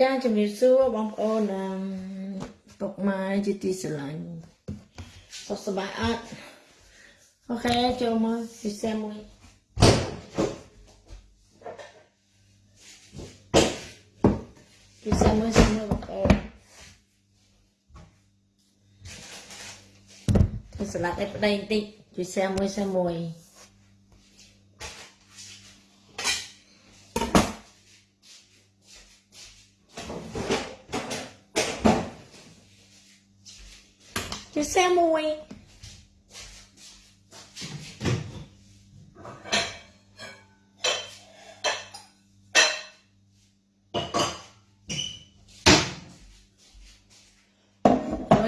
ចាជំរាបសួរបងប្អូនអឺពុកម៉ែជាទីស្រឡាញ់សុខសប្បាយអត់អូខេចូលមកពិសេសមួយពិសេសមួយសិនមកបងប្អូនធ្វើស្លាត់ឲ្យប្តីបន្តិចពិសេសមួយសិនមួយ ជាខ្សែមួយ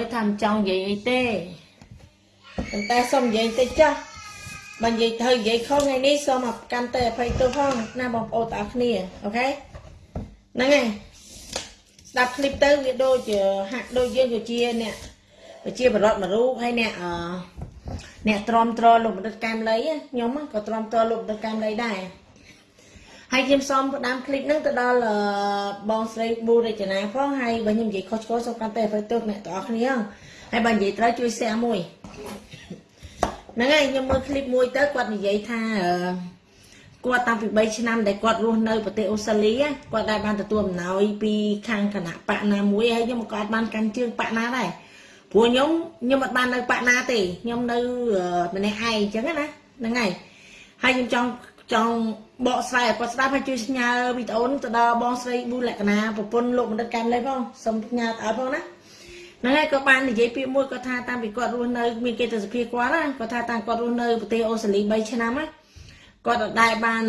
យថាមិនចង់និយាយអីទេប៉ុន្តែសូមនិយាយតិចចាស់បើនិយាយទៅនិយាយខុសថ្ងៃនេះសូមមកកាន់តែអភ័យទោសផងណាបងប្អូនទាំងអស់គ្នាអូខេហ្នឹងហើយស្ដាប់ឃ្លីបទៅវាដូចហាក់ដូចយើងគឺជាអ្នក ជាបរិវត្តមួយរូបហើយអ្នកអឺអ្នកទ្រាំទ្រលោកបណ្ឌិតកែមលីខ្ញុំក៏ទ្រាំទ្រលោកបណ្ឌិតកែមលីដែរហើយខ្ញុំសូមផ្ដាំคลิปហ្នឹងទៅដល់បងស្រីប៊ូរចនាផងហើយបើខ្ញុំនិយាយខុសឆ្គងសូមកាន់តែឲ្យទៅអ្នកទាំងអស់គ្នាហើយបើនិយាយត្រូវជួយ share មួយហ្នឹងហើយខ្ញុំមើលคลิปមួយទៅគាត់និយាយថាអឺគាត់តាំងពី3ឆ្នាំដែលគាត់រស់នៅប្រទេសអូស្ត្រាលីគាត់ដែរបានទទួលអំណោយពីខាងគណៈបកណាមួយហើយខ្ញុំក៏អត់បានកាន់ជើងបកណាដែរ ព្រោះខ្ញុំខ្ញុំអត់បាននៅបកណាទេខ្ញុំនៅម្នាក់ឯងអញ្ចឹងណាហ្នឹងហើយហើយខ្ញុំចង់ចង់បកស្រាយឲ្យគាត់ស្ដាប់ហើយជួយផ្ញើវីដេអូនេះទៅដល់បងស្រីប៊ូលក្ខណាប្រពន្ធលោកបណ្ឌិតកែមលេផងសូមផ្ញើទៅឲ្យផងណាហ្នឹងហើយក៏បាននិយាយពាក្យមួយគាត់ថាតាំងពីគាត់រស់នៅមានគេទៅសភាគាត់ណាគាត់ថាតាំងគាត់រស់នៅប្រទេសអូស្ត្រាលី3ឆ្នាំណាគាត់អត់ដែរបាន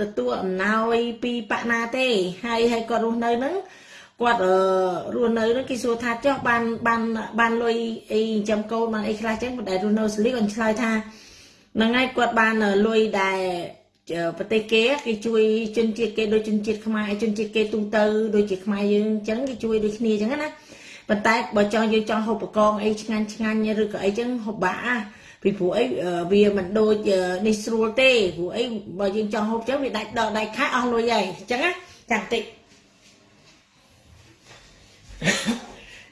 ទទួលអំណោយពីប៉ាណាទេហើយហើយគាត់រស់នៅហ្នឹង គាត់រស់នៅហ្នឹងគេសួរថាចុះបានបានបានលុយអីចិញ្ចឹមកូនបានអីខ្លះចឹងគាត់ដែររស់នៅស្លីគាត់ឆ្លើយថាហ្នឹងហើយគាត់បានលុយដែរប្រទេសគេគេជួយជនជាតិគេដូចជនជាតិខ្មែរជនជាតិគេទូទៅដូចជាខ្មែរយើងអញ្ចឹងគេជួយដូចគ្នាអញ្ចឹងណាប៉ុន្តែបើចង់យើងចង់ហូបបកងអីឆ្ងាញ់ឆ្ងាញ់ឬក៏អីចឹងហូបបាក់ពីព្រោះអីវាមិនដូចនេះស្រួលទេព្រោះអីបើយើងចង់ហូបចឹងវាដាច់ដកដៃខែអស់លុយហើយអញ្ចឹងណាចាំតិច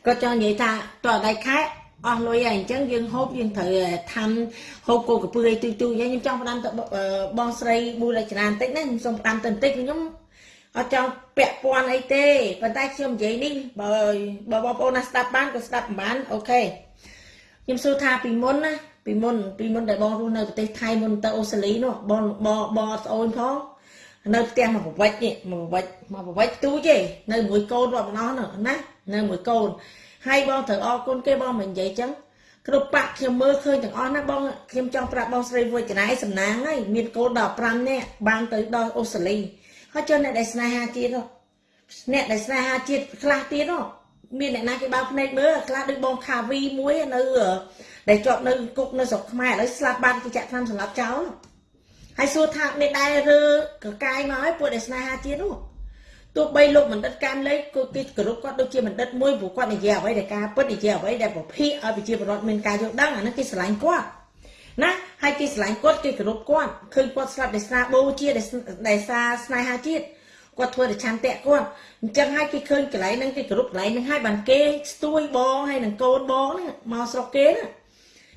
គាត់ចង់និយាយថាតើដៃខែអស់លុយហើយអញ្ចឹងយើងហូបយើងត្រូវធ្វើហូបគោកពើឲ្យទុយទុយខ្ញុំចង់ផ្ដាំទៅបងស្រីប៊ូរចនាបន្តិចណាខ្ញុំសូមផ្ដាំទៅបន្តិចខ្ញុំអត់ចង់ពាក់ព័ន្ធអីទេប៉ុន្តែខ្ញុំនិយាយនេះបើបើបងប្អូនណាស្ដាប់បានក៏ស្ដាប់បានអូខេខ្ញុំសួរថាពីមុនណាពីមុនពីមុនដែលបងរស់នៅប្រទេសថៃមុនទៅអូស្ត្រាលីនោះបងបងបងស្អូនផង នៅផ្ទះមកប្រវិចនេះមកប្រវិចមកប្រវិចទូចទេនៅមួយកូនរាប់ម្ដងណានៅមួយកូនហើយបងត្រូវអរគុណគេបងមិននិយាយចឹងគ្រប់បាក់ខ្ញុំមើលឃើញទាំងអស់ណាបងខ្ញុំចង់ប្រាប់បងស្រីវុយចនាយសំណាងហើយមានកូន15នាក់បានទៅដល់អូស្ត្រាលីហើយចុះអ្នកដែលស្នេហាជាតិអ្នកដែលស្នេហាជាតិខ្លះទៀតមានអ្នកណាគេបើភ្នែកមើលខ្លះដូចបងខាវីមួយនៅដែលជាប់នៅគុកនៅស្រុកខ្មែរឥឡូវស្លាប់បានគេចាក់ថ្នាំសម្លាប់ចោល ហើយសួរថាមានដែរឬកកាយមកឲ្យពួកដែលស្នេហាជាតិនោះទោះបីលោកបណ្ឌិតកាមលេខគឺគេគោរពគាត់ដូចជាបណ្ឌិតមួយព្រោះគាត់និយាយអ្វីដែលការពិតនិយាយអ្វីដែលប្រភេទឲ្យប្រជាពលរដ្ឋមានការយល់ដឹងអានេះគេស្រឡាញ់គាត់ណាហើយគេស្រឡាញ់គាត់គេគោរពគាត់ឃើញគាត់ស្លាប់ដោយសារបូជាដោយសារស្នេហាជាតិគាត់ធ្វើតែឆន្ទៈគាត់អញ្ចឹងហើយគេឃើញកន្លែងហ្នឹងគេគោរពកន្លែងហ្នឹងហើយបានគេស្ទួយបងហើយនឹងកូនបងហ្នឹងមកស្រុកគេណា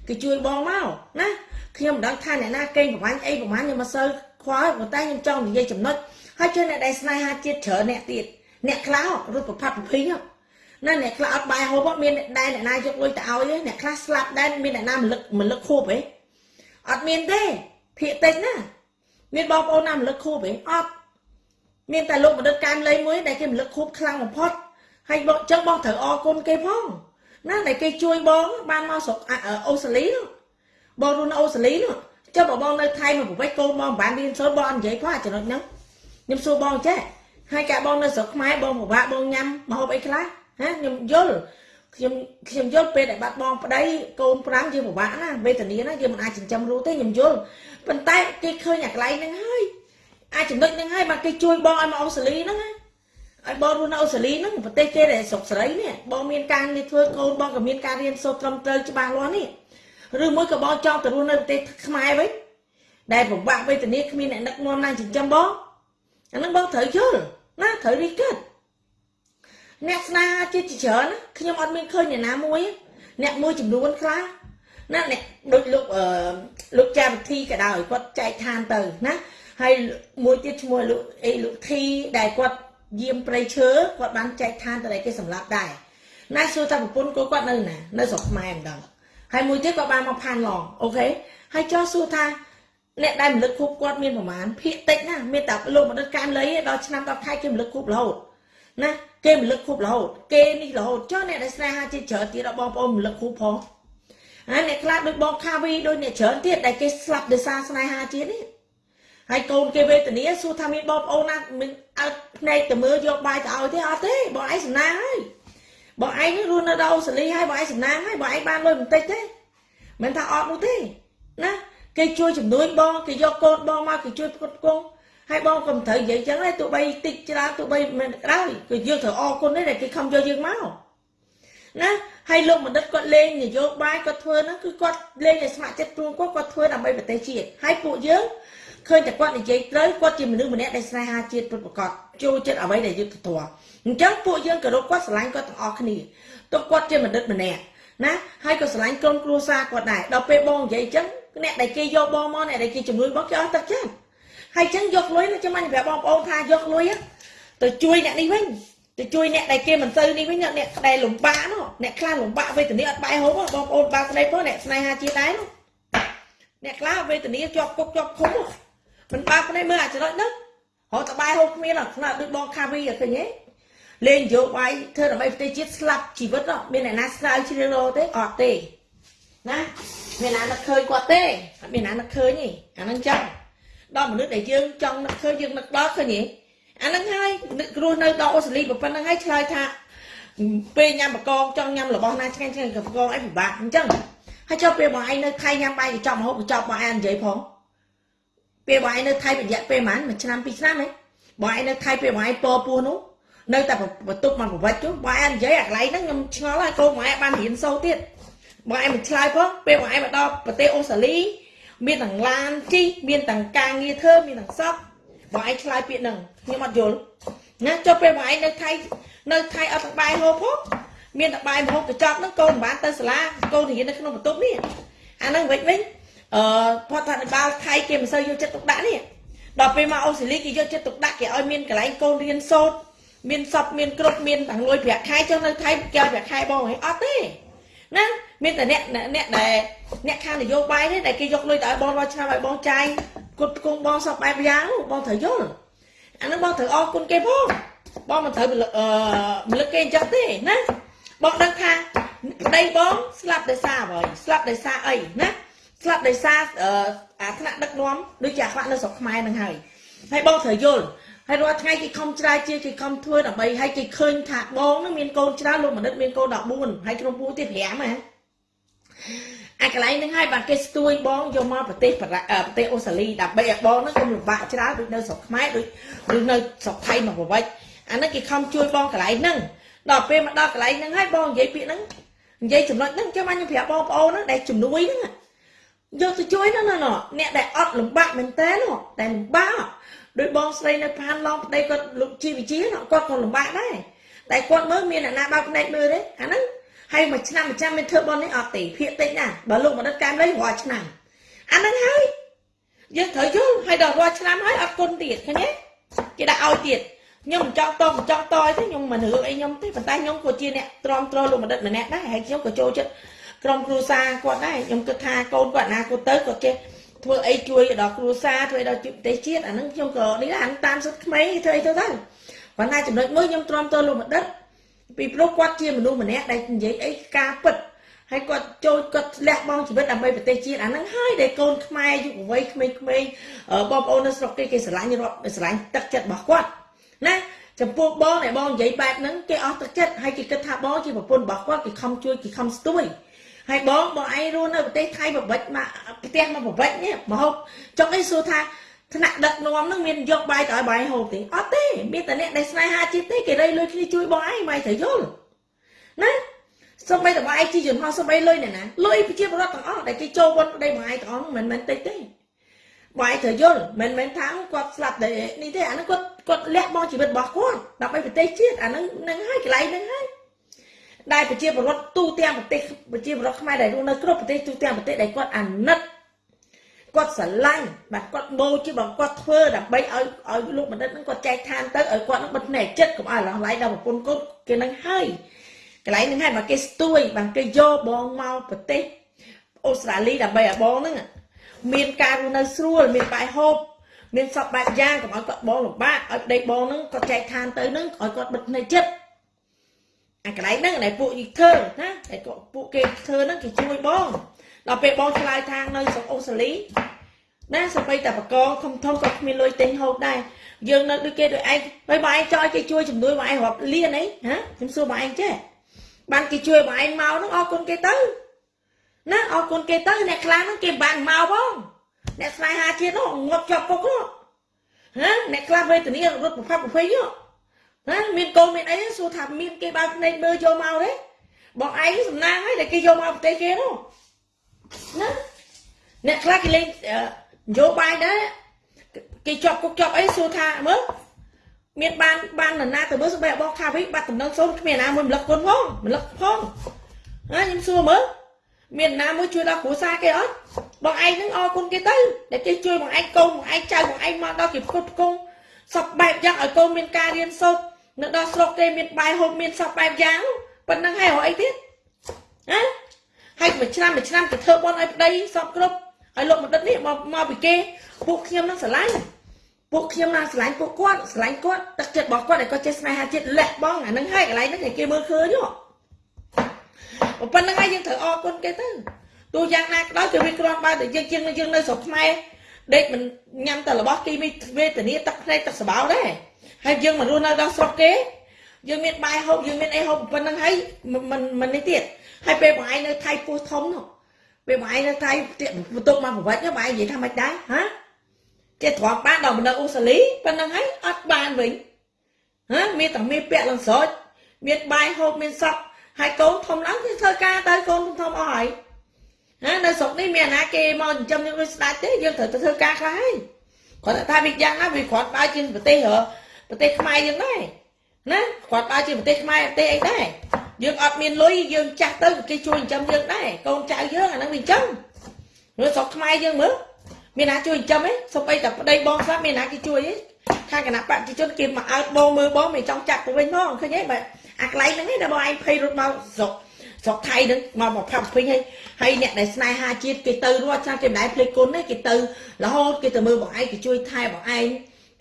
គេជួយបងមកណាខ្ញុំមិនដឹងថាអ្នកណាកេងប្រវាញ់អីប្រវាញ់ខ្ញុំមិនសូវខ្វល់ប៉ុន្តែខ្ញុំចង់និយាយចំណុចហើយជួយអ្នកដែលស្នេហាជាតិច្រើនអ្នកទៀតអ្នកខ្លះរត់ប្រផាត់ប្រភីណាអ្នកខ្លះអត់បាយហូបមានដែរអ្នកណាយកលុយទៅឲ្យអ្នកខ្លះស្លាប់ដែរមានអ្នកណាមិនលឹកមិនលឹកខួបអីអត់មានទេភាកតិចណាមានបងប្អូនណាមិនលឹកខួបអីអត់មានតែលោកបណ្ឌិតកែមលៃមួយដែលគេមិនលឹកខួបខ្លាំងបំផុតហើយបងចឹងបងត្រូវអរគុណគេផង ណាដែលគេជួយបងបានមកស្រុកអូស្ត្រាលីបងរស់នៅអូស្ត្រាលីនោះចុះបើបងនៅថៃមកប្រវិចកូនបងមិនបានរៀនសូត្របងអត់និយាយផងចំណុចហ្នឹងខ្ញុំសួរបងចេះហើយកាបងនៅស្រុកខ្មែរបងពិបាកបងញ៉ាំមកហូបអីខ្លះហាខ្ញុំយល់ខ្ញុំខ្ញុំយល់ពេលដែលបាត់បងប្តីកូន5យើងពិបាកណាវេទនាណាយើងមិនអាចចិញ្ចឹមរូទេខ្ញុំយល់ប៉ុន្តែគេឃើញអាកន្លែងហ្នឹងហើយអាចចំណុចហ្នឹងហើយមកគេជួយបងឲ្យមកអូស្ត្រាលីហ្នឹងណា ឲ្យបងរស់នៅអូស្ត្រាលីហ្នឹងប្រទេសគេដែលស្រុកសេរីនេះបងមានការងារធ្វើកូនបងក៏មានការរៀនសូត្រត្រឹមត្រូវច្បាស់លាស់នេះឬមួយក៏បងចង់ទៅរស់នៅប្រទេសខ្មែរវិញដែលពិបាកវេទនាគ្មានអ្នកដឹកនាំណាចិញ្ចឹមបងអាហ្នឹងបងត្រូវយល់ណាត្រូវរីកិតអ្នកស្នេហាជាតិជាច្រើនណាខ្ញុំអត់មានឃើញអ្នកណាមួយទេអ្នកមួយចំនួនខ្លះណាអ្នកដូចលោកអឺលោកចាវិធីក៏ដោយគាត់ចែកឋានទៅណាហើយមួយទៀតឈ្មោះលោកអីលោកធីដែលគាត់ យាមព្រៃឈើគាត់បានចែកឋានទៅឲ្យគេសម្លាប់ដែរណាសួរថាប្រពន្ធគាត់គាត់នៅណានៅស្រុកខ្មែរម្ដងហើយមួយទៀតគាត់បានមកផានឡងអូខេហើយចោះសួរថាអ្នកដែលរំលឹកខូបគាត់មានប្រមាណភាកតិចណាមានតែលោកមនិតកែមលីដល់ឆ្នាំដល់ខែគេរំលឹកខូបរហូតណាគេរំលឹកខូបរហូតគេនេះរហូតចុះអ្នកដែលស្នេហាជាច្រើនទៀតដល់បងប្អូនរំលឹកខូបផងហើយអ្នកខ្លះដូចបងខាវីដូចអ្នកច្រើនទៀតដែលគេស្លាប់ដោយសារស្នេហាជាតិនេះ ហើយកូនគេវេទនាសួរថាមានបងប្អូនណាមានអើភ្នែកទៅមើលយកបាយទៅឲ្យទេអត់ទេបងឯងសំណាងហើយបងឯងរស់នៅដល់អូស្ត្រាលីហើយបងឯងសំណាងហើយបងឯងបានលុយបន្តិចទេមិនថាអត់នោះទេណាគេជួយជំនួយបងគេយកកូនបងមកគេជួយផ្គត់ផ្គង់ហើយបងក៏មិនត្រូវនិយាយចឹងដែរទោះបីតិចច្រើនទោះបីមិនក្រោយគឺយើងត្រូវអរគុណទេដែលគេខំយកយើងមកណាហើយលោកបណ្ឌិតគាត់លេងនយោបាយគាត់ធ្វើហ្នឹងគឺគាត់លេងឲ្យស្ម័គ្រចិត្តព្រួងគាត់គាត់ធ្វើដើម្បីប្រទេសជាតិហើយពួកយើង ឃើញតែគាត់និយាយត្រូវគាត់ជាមនុស្សម្នាក់ដែលស្នេហាជាតិពិតប្រាកដចូលចិត្តអ្វីដែលយុត្តិធម៌អញ្ចឹងពួកយើងគោរពគាត់ស្រឡាញ់គាត់ទាំងអស់គ្នាទោះគាត់ជាបណ្ឌិតម្នាក់ណាហើយក៏ស្រឡាញ់ក្រុមគ្រួសារគាត់ដែរដល់ពេលបងនិយាយអញ្ចឹងអ្នកដែលគេយកបងមកអ្នកដែលគេជំនួយបងគេអស់ទឹកចិត្តហើយអញ្ចឹងយកលុយនេះចាំមិនប្រាប់បងប្អូនថាយកលុយទៅជួយអ្នកនេះវិញទៅជួយអ្នកដែលគេមិនទៅនេះវិញអ្នកដែលលំបាកនោះអ្នកខ្លះលំបាកវេទនាអត់បាយហូបបងប្អូនបើស្ដីផងអ្នកស្នេហាជាដែរនោះអ្នកខ្លះវេទនាជាប់គុកជាប់ឃុំ មិនបើភ្នែកមើលអាចរិតហ្នឹងរត់តបាយហូបគ្មានអត់ខ្នើដូចបងខាវីអត់ឃើញទេលេងយោបាយធ្វើដើម្បីប្រទេសជាតិស្លាប់ជីវិតមានអ្នកណាស្រាវជ្រាវរទេអត់ទេណាមានណានឹកឃើញគាត់ទេអត់មានណានឹកឃើញទេអាហ្នឹងចឹងដល់មនុស្សដែលយើងចង់នឹកឃើញយើងនឹកដល់ឃើញទេអាហ្នឹងហើយរស់នៅដល់អូស្ត្រាលីប៉ុណ្្នឹងហើយឆ្លើយថាពេលញ៉ាំបកងចង់ញ៉ាំរបស់ណាឆ្ងាញ់ឆ្ងាញ់ក៏បកងអីពិបាកអញ្ចឹងហើយចុះពេលបងឯងនៅថៃញ៉ាំបាយកញ្ចប់មហូបកញ្ចប់បងឯងនិយាយផង ពេលបងឯងនៅថៃរយៈពេលប៉ុន្មានមួយឆ្នាំពីរឆ្នាំហ៎បងឯងនៅថៃពេលបងឯងពពោះនោះនៅតែបន្ទប់មកប្រវត្តិចុះបងឯងនិយាយអាកន្លែងហ្នឹងខ្ញុំឆ្ងល់ហើយកូនបងឯងបានរៀនសូត្រទៀតបងឯងមិនឆ្លើយផងពេលបងឯងមកដល់ប្រទេសអូស្ត្រាលីមានទាំងឡានជិះមានទាំងការងារធ្វើមានទាំងសពបងឯងឆ្លើយពាក្យហ្នឹងខ្ញុំអត់យល់ណាចុះពេលបងឯងនៅថៃនៅថៃអត់ទាំងបាយហូបផងមានតែបាយមហូបកញ្ចប់ហ្នឹងកូនមិនបានទៅសាលាកូនរៀននៅក្នុងបន្ទប់នេះអាហ្នឹងវិញវិញ អឺផតថាបាលថៃគេមិនសូវយកចិត្តទុកដាក់នេះដល់ពេលមកអូស្ត្រាលីគេយកចិត្តទុកដាក់គេឲ្យមានកន្លែងកូនរៀនសូត្រមានសពមានគ្រប់មានទាំងលុយប្រាក់ខែចុះនៅថៃគេឲ្យប្រាក់ខែបងហីអត់ទេណាមានតែអ្នកអ្នកដែលអ្នកខាងនយោបាយទេដែលគេយកលុយទៅឲ្យបងរាល់ឆ្នាំឲ្យបងចាយគុតគង់បងសពបែបយ៉ាងបងត្រូវយល់អានឹងបងត្រូវអរគុណគេផងបងមិនត្រូវអឺមលឹកគេអញ្ចឹងទេណាបងដឹងថាប្តីបងស្លាប់ដោយសារអ្វីស្លាប់ដោយសារអីណា ស្លាប់ដោយសារអាថ្នាក់ដឹកនាំដូចជាអាខ្វាក់នៅស្រុកខ្មែរនឹងហើយហើយបងត្រូវយល់ហើយរាល់ថ្ងៃគេខំច្រាយជាគេខំធ្វើដើម្បីឲ្យគេឃើញថាបងនឹងមានកូនច្រើនលោកមនិតមានកូន14ហើយក្រុមពូទៀត5ណាអាកន្លែងហ្នឹងហើយបាទគេស្ទួយបងយកមកប្រទេសប្រទេសអូស្ត្រាលីដើម្បីឲ្យបងហ្នឹងកុំលំបាកច្រើនដូចនៅស្រុកខ្មែរដូចដូចនៅស្រុកថៃមកប្រវិចអាហ្នឹងគេខំជួយបងកន្លែងហ្នឹងដល់ពេលមកដល់កន្លែងហ្នឹងហើយបងនិយាយពាក្យហ្នឹងនិយាយចំណុចហ្នឹងចាំខ្ញុំប្រាប់បងប្អូនហ្នឹងដែលជំនួយហ្នឹង យកទៅជួយហ្នឹងណាអ្នកដែលអត់លំបាកមែនតើដែលលំបាកដោយបងស្រីនៅផានឡងប្តីគាត់លោកជីវិជាគាត់ក៏លំបាកដែរតែគាត់មើលមានអ្នកណាបើកភ្នែកមើលទេអាហ្នឹងហើយមួយឆ្នាំមួយឆ្នាំមានធ្វើបននេះអត់ទេភាកតិចណាបើលោកបណ្ឌិតកែមលីរាល់ឆ្នាំអាហ្នឹងហើយយើងត្រូវយល់ហើយដល់រាល់ឆ្នាំហើយអត់គុណទៀតឃើញទេគេដាក់ឲ្យទៀតខ្ញុំមិនចង់តមិនចង់តទេខ្ញុំមិនរឿងអីខ្ញុំទេប៉ុន្តែខ្ញុំក៏ជាអ្នកទ្រាំទ្រលោកបណ្ឌិតម្នាក់ដែរហើយខ្ញុំក៏ចូលចិត្ត ក្រុមគ្រួសារគាត់ដែរខ្ញុំគិតថាកូនគាត់ណាគាត់ទៅគាត់ចេះធ្វើអីជួយដល់គ្រួសារធ្វើដល់ប្រទេសជាតិអាហ្នឹងខ្ញុំក៏នេះដែរតាមសុទ្ធក្មេងធ្វើអីទៅទៅប៉ុន្តែចំណុចមួយខ្ញុំទ្រាំទោលោកបណ្ឌិតពីព្រោះគាត់ជាមនុស្សម្នាក់ដែលនិយាយអីការពិតហើយគាត់ចូលគាត់លះបង់ជីវិតដើម្បីប្រទេសជាតិអាហ្នឹងហើយដែលកូនខ្មែរយុវវ័យក្មេងៗបងប្អូននៅស្រុកគេគេស្រឡាញ់រាប់ស្រឡាញ់ទឹកចិត្តរបស់គាត់ណាចំពោះបងដែលបងនិយាយបែបហ្នឹងគេអស់ទឹកចិត្តហើយគេគិតថាបងជាប្រពន្ធរបស់គាត់គេខំជួយគេខំស្ទួយ ហើយបងបងឯងរស់នៅប្រទេសថៃបបិចមកផ្ទះមកបបិចនេះមកហូបចុងអីសួរថាថ្នាក់ដឹកនាំនឹងមានយកបាយទៅឲ្យបាយហូបទេអត់ទេមានតែអ្នកដែលស្នេហាជាតិទេគេរៃលុយគ្នាជួយបងឯងបាយត្រូវយល់ណាសូម្បីតែបងឯងជីយន្តហោះសូម្បីលុយអ្នកណាលុយប្រជាពលរដ្ឋទាំងអស់ដែលគេចូលវត្តប្តីបងឯងទាំងអស់មិនមែនតិចទេបងឯងត្រូវយល់មិនមែនថាគាត់ស្លាប់តែនេះទេអាហ្នឹងគាត់គាត់លះបង់ជីវិតរបស់គាត់ដើម្បីប្រទេសជាតិអាហ្នឹងហ្នឹងហើយកន្លែងហ្នឹងហើយ ដែលប្រជាពលរដ្ឋទូទាំងប្រទេសប្រជាពលរដ្ឋខ្មែរដែលរស់នៅគ្រប់ប្រទេសទូទាំងប្រទេសដែលគាត់អាណិតគាត់ស្រឡាញ់បាទគាត់បូជាបងគាត់ធ្វើដើម្បីឲ្យឲ្យលោកបណ្ឌិតហ្នឹងគាត់ចែកឋានទៅឲ្យគាត់ហ្នឹងបិទភ្នែកចិត្តកុំឲ្យឡងឡៃដល់ប្រពន្ធគាត់គេនឹងហើយកន្លែងហ្នឹងហើយបើគេស្ទួយបាទគេយកបងមកប្រទេសអូស្ត្រាលីដើម្បីឲ្យបងហ្នឹងមានការរស់នៅស្រួលមានបាយហូបមានសពបែបយ៉ាងកុំឲ្យគាត់បងលំបាកឲ្យប្តីបងហ្នឹងគាត់ចែកឋានទៅហ្នឹងឲ្យគាត់បិទភ្នែកចិត្ត អាកន្លែងហ្នឹងដែលពួកយីធ្វើណាតែពួកគេធ្វើហ្នឹងគេជួយបងដល់ពេលបងឆ្លើយថានៅស្រុកអូស្ត្រាលីណាសម្បីតែបកងធំធំក៏គ្មានលុយទិញហូបដែរយើងនៅដូចគេដូចឯងហើយបើឯងចោលគេជួយជំនួយបងឯងរាប់លានអីហ៎ខ្ញុំសួរបងឯងចេះបានគេជួយបងឯងមកនោះអរគុណគេទៅណាអរគុណគេទៅអ្នកខ្លាំងហ្នឹងគេបានមកបងអ្នកស្នេហាជាតិនោះងាប់ជាប់គុកនោះហ៎អ្នកខ្លាំងវេទនារត់ប្រផាប់ប្រភ័យនោះ ណាមានកូនមានអីសួរថាមានគេបើកភ្នែកមើលយកមកទេបងឯងសំណាងហើយដែលគេយកមកប្រទេសគេនោះណាអ្នកខ្លះគេលេងនយោបាយដែរគេជាប់គុកជាប់អីសួរថាមើលមានបានបាននរណាទៅមើលស្បែកបងខាវីបាត់តំណឹងសូមគ្មានណាមួយម្លឹកគុណផងម្លឹកផងណាខ្ញុំសួរមើលមានណាមួយជួយដល់គ្រួសារគេអត់បងឯងនឹងអរគុណគេទៅដែលគេជួយបងឯងកូនបងឯងចៅបងឯងមកដល់គេផ្គត់ផ្គង់សពបែបយ៉ាងឲ្យកូនមានការរៀនសូត្រ នៅដល់ស្រុកគេមានបាយហូបមានសពបែបយ៉ាងប៉ុណ្ណឹងហើយរកអីទៀតណាហើយមួយឆ្នាំមួយឆ្នាំទៅធ្វើបន់ឲ្យប្តីសពគ្រប់ហើយលោកបណ្ឌិតនេះមកមកពីគេពួកខ្ញុំនឹងស្រឡាញ់ពួកខ្ញុំណាស្រឡាញ់ពួកគាត់ស្រឡាញ់គាត់ទឹកចិត្តរបស់គាត់ឲ្យគាត់ចេះស្នេហាជាតិលះបង់អានឹងហើយកន្លែងហ្នឹងគេមើលឃើញហ៎ប៉ុណ្្នឹងហើយយើងត្រូវអរគុណគេទៅទោះយ៉ាងណាក៏ដោយគឺវាគ្រាន់បើតែយើងជាងយើងនៅស្រុកខ្មែរដេកមិនញ៉ាំតែរបស់គីមីវេទនាទឹកភ្នែកទឹកសបោដែរ ហើយយើងមករស់នៅដល់ស្រុកគេយើងមានបាយហូបយើងមានអីហូបប៉ុណ្្នឹងហើយមិនមិននេះទៀតហើយពេលបងឯងនៅថៃពោះធំនោះពេលបងឯងនៅថៃបន្ទុកមកប្រវត្តិបងឯងនិយាយថាមិនដែរហាគេទ្រាំបានដល់នៅអូស្ត្រាលីប៉ុណ្្នឹងហើយអត់បានវិញហាមានតែមានពាក់លងស្រោចមានបាយហូបមានសក់ហើយកូនធំឡើងគេធ្វើការទៅកូនធំអស់ហើយណានៅស្រុកនេះមានអាណាគេមកចិញ្ចឹមយើងដូចស្ដាច់ទេយើងត្រូវទៅធ្វើការខ្លះហើយគាត់ថាវាយ៉ាងណាវាគ្រាន់បើជាប្រទេស ប្រទេសខ្មែរយើងដែរណាគ្រាន់បើជាប្រទេសខ្មែរប្រទេសអីដែរយើងអត់មានលុយយើងចាស់ទៅគេជួយចិញ្ចឹមយើងដែរកូនចៅយើងអាហ្នឹងវាអញ្ចឹងនៅស្រុកខ្មែរយើងមើលមានណាជួយចិញ្ចឹមទេសូម្បីតែប្តីបងស្លាប់មានណាគេជួយទេខាងគណៈបព្វជិជនគេមកអើតបងមើលបងមិនចង់ចាក់ទៅវិញផងឃើញទេបាទអាកន្លែងហ្នឹងឯងដែលបងឯងភ័យរត់មកស្រុកស្រុកថៃហ្នឹងមកមកផាប់ពេញហើយហើយអ្នកដែលស្នេហាជាតិគេទៅរត់ចាស់គេមិនដែលភ្លេចគុណទេគេទៅរហូតគេទៅមើលបងឯងគេជួយថែបងឯង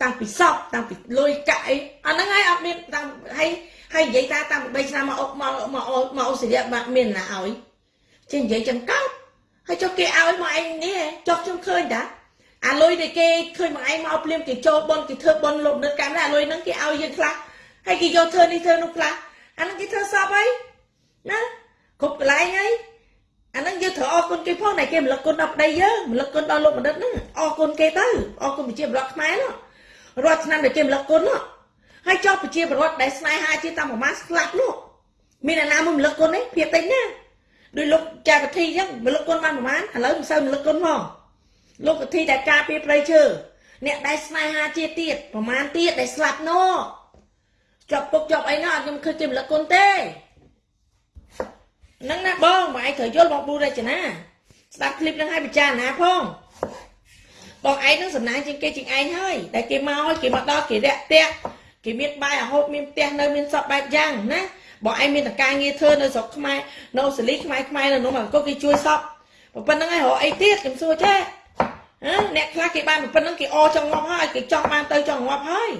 តាំងពីសពតាំងពីលុយកាក់អីអាហ្នឹងហើយអត់មានតាំងហើយហើយនិយាយថាតាំងពី3ឆ្នាំមកអុកមកមកមកអូស្ត្រាលីបាក់មានណាឲ្យចេះនិយាយចឹងកោតហើយចុះគេឲ្យមកឯងនេះចុះខ្ញុំឃើញតាអាលុយដែលគេឃើញមកឯងមកភ្លាមគេចូលបនគេធ្វើបនលោកនៅកម្មអាលុយហ្នឹងគេឲ្យយើងខ្លះហើយគេយកធ្វើនេះធ្វើនោះខ្លះអាហ្នឹងគេធ្វើសពហើយណាគ្រប់កន្លែងហើយអាហ្នឹងយើងត្រូវអរគុណគេផងតែគេរំលឹកគុណដល់ប្តីយើងរំលឹកគុណដល់លោកបណ្ឌិតហ្នឹងអរគុណគេទៅអរគុណប្រជាប្រដ្ឋខ្មែរនោះ រាល់ឆ្នាំដែលគេរំលឹកគុណនោះហើយចុះប្រជាពលរដ្ឋដែលស្នេហាជាតាមប្រមាណស្លាប់នោះមានអាណាមួយរំលឹកគុណទេភាពតិចណាដោយលោកចាវិធីអញ្ចឹងរំលឹកគុណបានប្រមាណឥឡូវមិនសូវរំលឹកគុណផងលោកវិធីដែលការពារប្រៃឈើអ្នកដែលស្នេហាជាទៀតប្រមាណទៀតដែលស្លាប់នោះជាប់ពុកជាប់អីនោះអត់ខ្ញុំឃើញជារំលឹកគុណទេហ្នឹងណាបងបងឯងត្រូវយល់បងប៊ូរចនាស្ដាប់ឃ្លីបហ្នឹងឲ្យពិចារណាផង បងឯងនឹងសំណាងជាងគេជាងឯងហើយតែគេមកគេមកដល់គេរាក់តាក់គេមានបាយអាហូបមានផ្ទះនៅមានសពបែបយ៉ាងណាបងឯងមានតការងារធ្វើនៅស្រុកខ្មែរនៅអូស្ត្រាលីខ្មែរខ្មែរនៅនោះមកអង្គគេជួយសពប៉ុណ្្នឹងហើយរកអីទៀតខ្ញុំសួរចេះអ្នកខ្លះគេបានប៉ុណ្្នឹងគេអចង់ងាប់ហើយគេចង់បានទៅចង់ងាប់ហើយ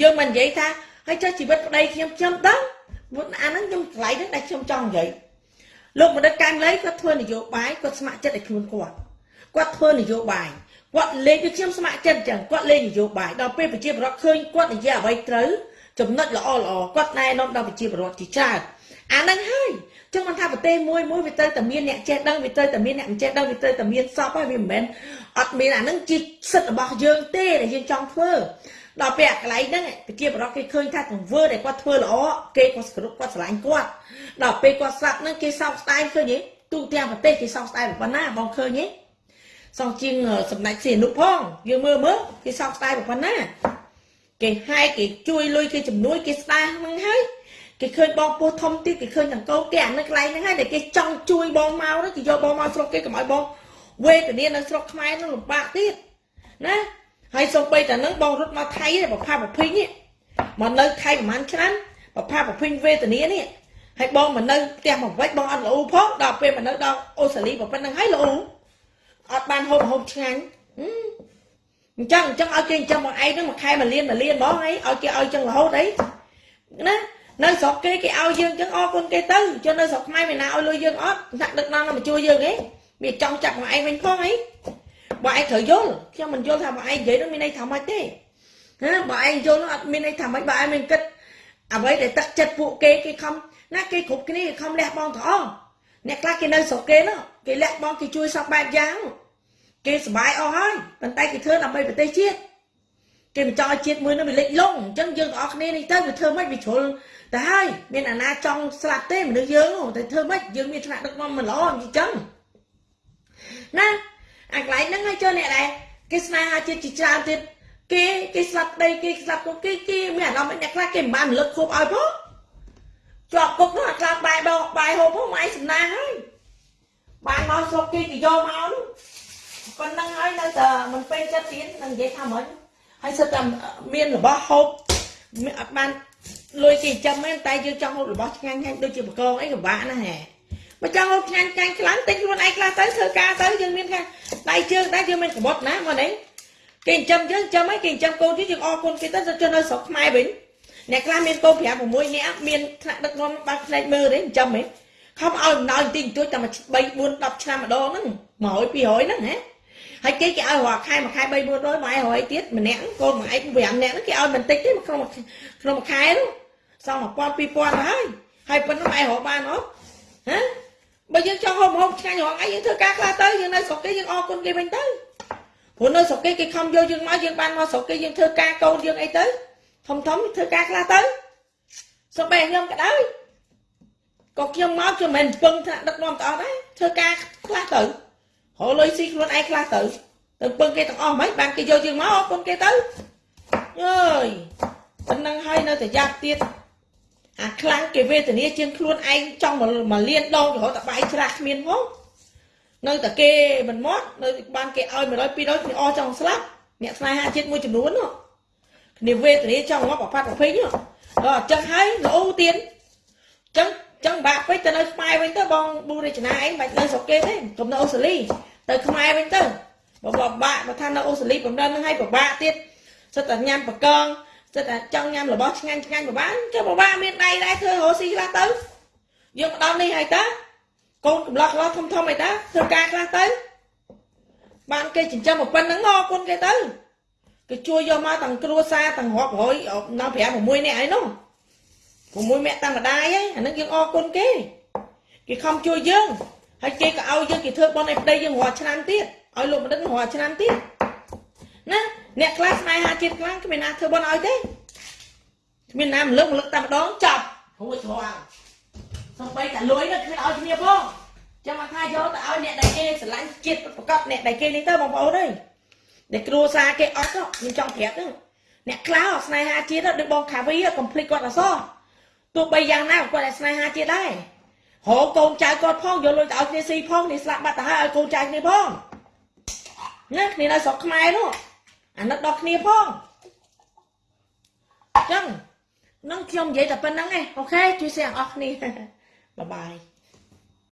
យើងមិននិយាយថាហើយចុះជីវិតប្តីខ្ញុំខ្ញុំដឹងអាហ្នឹងខ្ញុំឆ្លៃហ្នឹងដែលខ្ញុំចង់និយាយលោកបណ្ឌិតកែមលីគាត់ធ្វើនយោបាយគាត់ស្ម័គ្រចិត្តឲ្យខ្លួនគាត់គាត់ធ្វើនយោបាយ គាត់លេងពីខ្ញុំស្ម័គ្រចិត្តអញ្ចឹងគាត់លេងនយោបាយដល់ពេលប្រជាពលរដ្ឋឃើញគាត់និយាយអ្វីត្រូវចំណុចល្អល្អគាត់ណែនាំដល់ប្រជាពលរដ្ឋជាច្រើនអាហ្នឹងហើយចឹងមិនថាប្រទេសមួយមួយវាទៅតែមានអ្នកចេះដឹងវាទៅតែមានអ្នកមិនចេះដឹងវាទៅតែមានសពហើយវាមិនមែនអត់មានអាហ្នឹងជាសិទ្ធិរបស់យើងទេដែលយើងចង់ធ្វើដល់ពេលអាកន្លែងហ្នឹងប្រជាពលរដ្ឋគេឃើញថាទង្វើដែលគាត់ធ្វើល្អគេក៏គ្រប់គាត់ស្រឡាញ់គាត់ដល់ពេលគាត់ស្លាប់ហ្នឹងគេសោកស្ដាយឃើញទេទូទាំងប្រទេសគេសោកស្ដាយប៉ុណ្ណាបងឃើញទេ សងជាងសម្ដេចសៀនុផងយើងមើលមើលគេសោកស្ដាយប៉ុណ្ណាគេហែគេជួយលុយគេជំនួយគេស្ដារហ្នឹងហើយគេឃើញបងពោះធំទៀតគេឃើញទាំងកូនគេអានៅកន្លែងហ្នឹងហើយតែគេចង់ជួយបងមកទៅគេយកបងមកស្រុកគេកុំឲ្យបងវេទនានៅស្រុកខ្មែរនឹងលំបាកទៀតណាហើយសូម្បីតែនឹងបងរត់មកថៃប្រផាប្រភិញមកនៅថៃប្រហែលឆ្នាំប្រផាប្រភិញវេទនានេះហើយបងមកនៅផ្ទះមកវិញបងអត់ល្អផងដល់ពេលមកនៅដល់អូស្ត្រាលីប៉ុណ្្នឹងហើយល្អ អត់បានហូបហូបឆ្ងាញ់អញ្ចឹងអញ្ចឹងឲ្យគេអញ្ចឹងមកឯងហ្នឹងមួយខែមួយលានមួយលានបងអីឲ្យគេឲ្យអញ្ចឹងរហូតអីណានៅស្រុកគេគេឲ្យយើងអញ្ចឹងអរគុណគេទៅចុះនៅស្រុកខ្មែរមានណាឲ្យលុយយើងអត់ថ្នាក់ដឹកនាំមកជួយយើងឯងមានចង់ចាប់មកឯងវិញផងអីបើឯងត្រូវយល់ខ្ញុំមិនយល់ថាបើឯងនិយាយនោះមានន័យថាម៉េចទេណាបើឯងយល់នោះអត់មានន័យថាម៉េចបើឯងមានគិតអ្វីដែលទឹកចិត្តពួកគេគេខំណាគេគ្រប់គ្នាគេខំលះបង់ទាំងអស់អ្នកខ្លះគេនៅស្រុកគេនោះគេលះបង់គេជួយសពបែបយ៉ាង គេសុបាយអស់ហើយប៉ុន្តែគេធ្វើដើម្បីប្រទេសជាតិគេមិនចង់ឲ្យជាតិមួយនោះវាលិចលង់អញ្ចឹងយើងទាំងអស់គ្នានេះទៅវាធ្វើម៉េចវាជ្រុលទៅហើយមានអាណាចង់ស្លាប់ទេមនុស្សយើងតែធ្វើម៉េចយើងមានថ្នាក់ដឹកនាំមិនល្អអញ្ចឹងណាអាកន្លែងហ្នឹងឲ្យចូលអ្នកដែរគេស្នេហាជាតិជាច្រើនទៀតគេគេស្លាប់ដីគេស្លាប់គុកគេគេមានអារម្មណ៍អ្នកខ្លះគេមិនបានរលឹកខូបឲ្យផងជាប់គុកនោះអាខ្លះបាយបោកបាយហូបផងម៉ៃសំណាហើយបានមកស្រុកគេគេយកមកនោះ ប៉ុណ្ណឹងហើយនៅតែមិនពេញចិត្តទៀតនឹងនិយាយថាមិនហើយសិតតែមានរបស់ហូបអត់បានលុយគេចាំមែនតែយើងចង់ហូបរបស់ឆ្ងាញ់ឆ្ងាញ់ដូចជាបកងអីក៏បាក់ណាស់ហ៎បើចង់ហូបឆ្ងាញ់ឆ្ងាញ់ខ្លាំងទិញខ្លួនឯងខ្លះទៅធ្វើការទៅយើងមានការដៃជើងដែរយើងមានក្បត់ណាមកនេះគេចិញ្ចឹមយើងចាំអីគេចិញ្ចឹមកូនទៀតយើងអរគុណគេទៅទៅនៅស្រុកខ្មែរវិញអ្នកខ្លះមានកូន5 6នាក់មានថ្នាក់ដឹកនាំបាក់ផ្នែកមើលទេចិញ្ចឹមហ៎ខំឲ្យអំណោយបន្តិចបន្តួចតែ3 4 10ឆ្នាំម្ដងហ្នឹង100 200ហ្នឹងហ៎ ហើយគេគេឲ្យរាល់ខែមួយខែ3 400ម៉ែ100ទៀតម្នាក់កូនមួយឯង5នាក់ហ្នឹងគេឲ្យបន្តិចទេក្នុងក្នុងមួយខែនោះសង1000 2000ទៅហើយហើយប៉ុណ្ណឹងម៉ែរកបានអត់ហ៎បើយើងចង់ហូបហូបឆ្ងាញ់រងឯងយើងធ្វើការខ្លះទៅយើងនៅស្រុកគេយើងអរគុណគេវិញទៅព្រោះនៅស្រុកគេគេខំយកយើងមកយើងបានមកស្រុកគេយើងធ្វើការកូនយើងអីទៅធំធំធ្វើការខ្លះទៅសុំបែខ្ញុំក៏ដោយក៏ខ្ញុំមកខ្ញុំមិនពឹងថាដឹកនាំតអស់ដែរធ្វើការខ្លះទៅ រលុយស៊ីខ្លួនឯងខ្លះទៅទៅពឹងគេទាំងអស់ហ្មងបានគេយកយើងមកអរគុណគេទៅអើយប៉ុណ្ណឹងហើយនៅតែយ៉ាប់ទៀតអាខ្លាំងគេវេទនាជាងខ្លួនឯងចង់មកលៀនដងរហូតតែបាយច្រាស់គ្មានផងនៅតែគេមិនមកនៅបានគេឲ្យ100 200គេអស់ចង់ស្លាប់អ្នកស្នេហាជាតិមួយចំនួននោះគ្នាវេទនាចង់មកប្រផាត់ប្រភេទនោះដល់អញ្ចឹងហើយលោទៀតអញ្ចឹងចឹងបាក់ពេកទៅនៅខ្មែរវិញទៅបងប៊ូរចនាឯងមិននៅស្រុកគេទេកុំនៅអូស្ត្រាលី ទៅខ្មែរវិញទៅបើបបាក់បើថានៅអូស្ត្រាលីបំដិនហ្នឹងឲ្យពិបាកទៀតសិតតែញ៉ាំបកងសិតតែចង់ញ៉ាំរបស់ឆ្ងាញ់ឆ្ងាញ់ពិបាកចុះពិបាកមានដៃដែរធ្វើរស់ស៊ីខ្លះទៅយើងមកដល់នេះហើយតាកូនកំឡោះខ្លះធំធំអីតាធ្វើការខ្លះទៅបានគេចិញ្ចឹមប៉ុណ្្នឹងមកគុណគេទៅគេជួយយកមកទាំងគ្រួសារទាំងរាប់រយនៅ5 6នាក់អីនោះ6មាក់តាំងម្ដាយហ្នឹងអានឹងយើងអរគុណគេគេខំជួយយើង ហើយគេក៏ឲ្យយើងគេធ្វើបន់ឲ្យប្តីយើងរាល់ឆ្នាំទៀតឲ្យលោកបណ្ឌិតរាល់ឆ្នាំទៀតណាអ្នកខ្លះស្នេហាជាតិខ្លាំងគ្មានណាធ្វើបន់ឲ្យទេគ្មានណាមលឹកមលឹកតែម្ដងចប់រួចរាល់សំបីតែលុយនោះគ្មានឲ្យគ្នាផងចាំមកថាយកទៅឲ្យអ្នកដែលគេស្រឡាញ់ជាតិប្រកបអ្នកដែលគេនេះទៅបងប្អូនអើយដែលគ្រួសារគេអត់ខ្ញុំចង់ប្រាប់ទៅអ្នកខ្លះស្នេហាជាតិដូចបងខាវីកំភ្លេចគាត់អសោះទោះបីយ៉ាងណាគាត់តែស្នេហាជាតិដែរ រកកូនចៅគាត់ផងយកលុយទៅឲ្យគ្នាស៊ីផងនេះស្លាប់បាត់ទៅហើយឲ្យកូនចៅគ្នាផងណាគ្នានៅស្រុកខ្មែរនោះអាណិតដល់គ្នាផងអញ្ចឹងនឹងខ្ញុំនិយាយតែប៉ុណ្្នឹងឯងអូខេជួយ share អស់គ្នាបាយបាយ